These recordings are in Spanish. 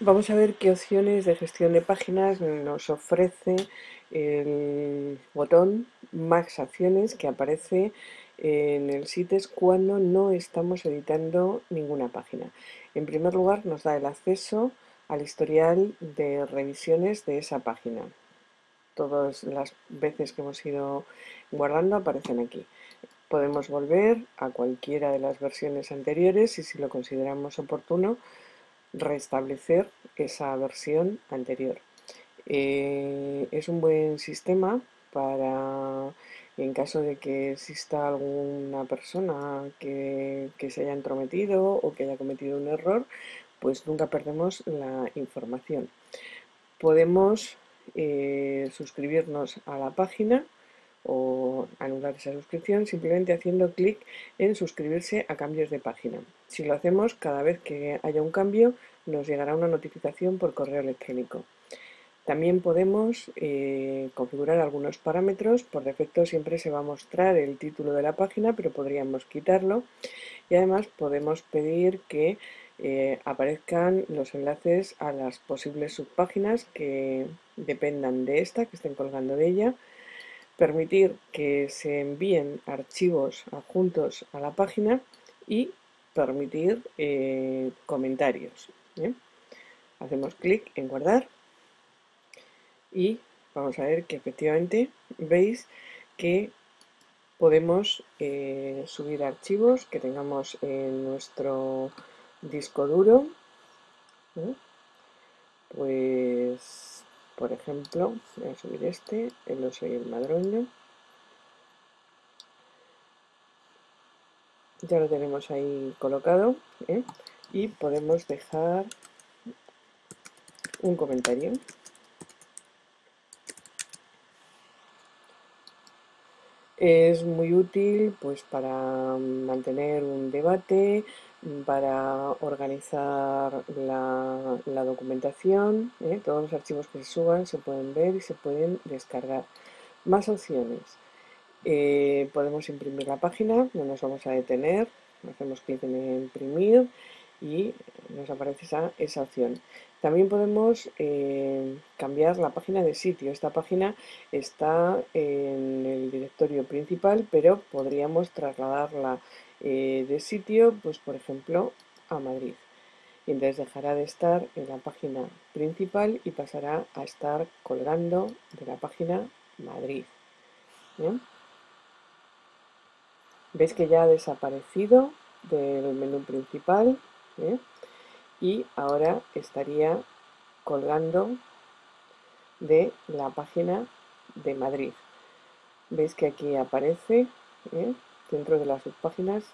Vamos a ver qué opciones de gestión de páginas nos ofrece el botón Más acciones que aparece en el CITES cuando no estamos editando ninguna página. En primer lugar nos da el acceso al historial de revisiones de esa página. Todas las veces que hemos ido guardando aparecen aquí. Podemos volver a cualquiera de las versiones anteriores y si lo consideramos oportuno restablecer esa versión anterior. Eh, es un buen sistema para, en caso de que exista alguna persona que, se haya entrometido o que haya cometido un error, pues nunca perdemos la información. Podemos eh, suscribirnos a la página o anular esa suscripción simplemente haciendo clic en suscribirse a cambios de página. Si lo hacemos, cada vez que haya un cambio nos llegará una notificación por correo electrónico. También podemos eh, configurar algunos parámetros, por defecto siempre se va a mostrar el título de la página, pero podríamos quitarlo y además podemos pedir que eh, aparezcan los enlaces a las posibles subpáginas que dependan de esta, que estén colgando de ella, permitir que se envíen archivos adjuntos a la página y permitir eh, comentarios. Hacemos clic en guardar y vamos a ver que efectivamente veis que podemos eh, subir archivos que tengamos en nuestro disco duro. Pues por ejemplo, voy a subir este, el oso y el madroño. Ya lo tenemos ahí colocado ¿eh? y podemos dejar un comentario. Es muy útil pues para mantener un debate, para organizar la, documentación. ¿eh? Todos los archivos que se suban se pueden ver y se pueden descargar. Más opciones. Eh, podemos imprimir la página, no nos vamos a detener. Hacemos clic en imprimir y nos aparece esa, opción. También podemos eh, cambiar la página de sitio. Esta página está en el principal, pero podríamos trasladarla eh, de sitio, pues por ejemplo, a Madrid. Entonces dejará de estar en la página principal y pasará a estar colgando de la página Madrid. Veis que ya ha desaparecido del menú principal ¿eh? y ahora estaría colgando de la página de Madrid. Veis que aquí aparece ¿eh? dentro de las subpáginas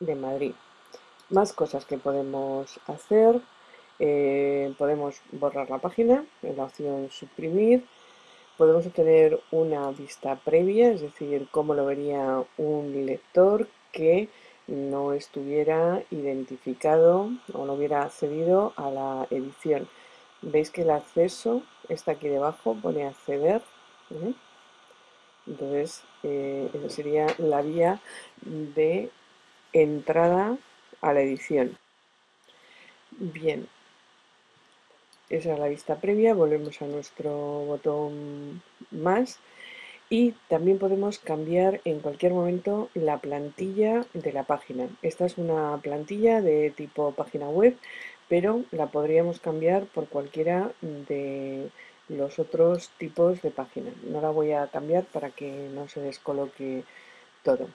de Madrid. Más cosas que podemos hacer. Eh, podemos borrar la página en la opción suprimir. Podemos obtener una vista previa, es decir, cómo lo vería un lector que no estuviera identificado o no hubiera accedido a la edición. Veis que el acceso está aquí debajo, pone acceder. Entonces, eh, sería la vía de entrada a la edición. Bien, esa es la vista previa, volvemos a nuestro botón más y también podemos cambiar en cualquier momento la plantilla de la página. Esta es una plantilla de tipo página web, pero la podríamos cambiar por cualquiera de los otros tipos de página. No la voy a cambiar para que no se descoloque todo.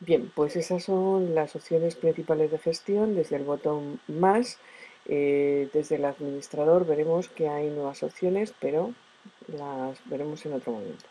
Bien, pues esas son las opciones principales de gestión desde el botón más. Eh, desde el administrador veremos que hay nuevas opciones, pero las veremos en otro momento.